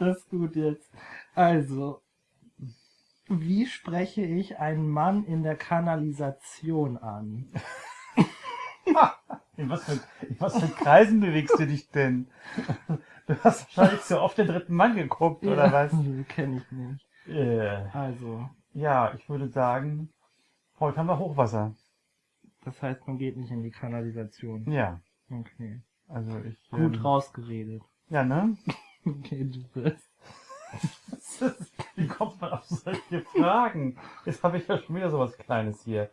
Das ist gut jetzt. Also, wie spreche ich einen Mann in der Kanalisation an? In was, für, in was für Kreisen bewegst du dich denn? Du hast wahrscheinlich so oft den dritten Mann geguckt, oder was? Nee, kenn ich nicht. Äh, Also, ja, ich würde sagen, heute haben wir Hochwasser. das heißt, man geht nicht in die Kanalisation. Ja, Okay. also ich... Gut ähm, rausgeredet. Ja, ne? Okay, du bist. Wie kommt man auf solche Fragen? Jetzt habe ich ja schon wieder sowas Kleines hier.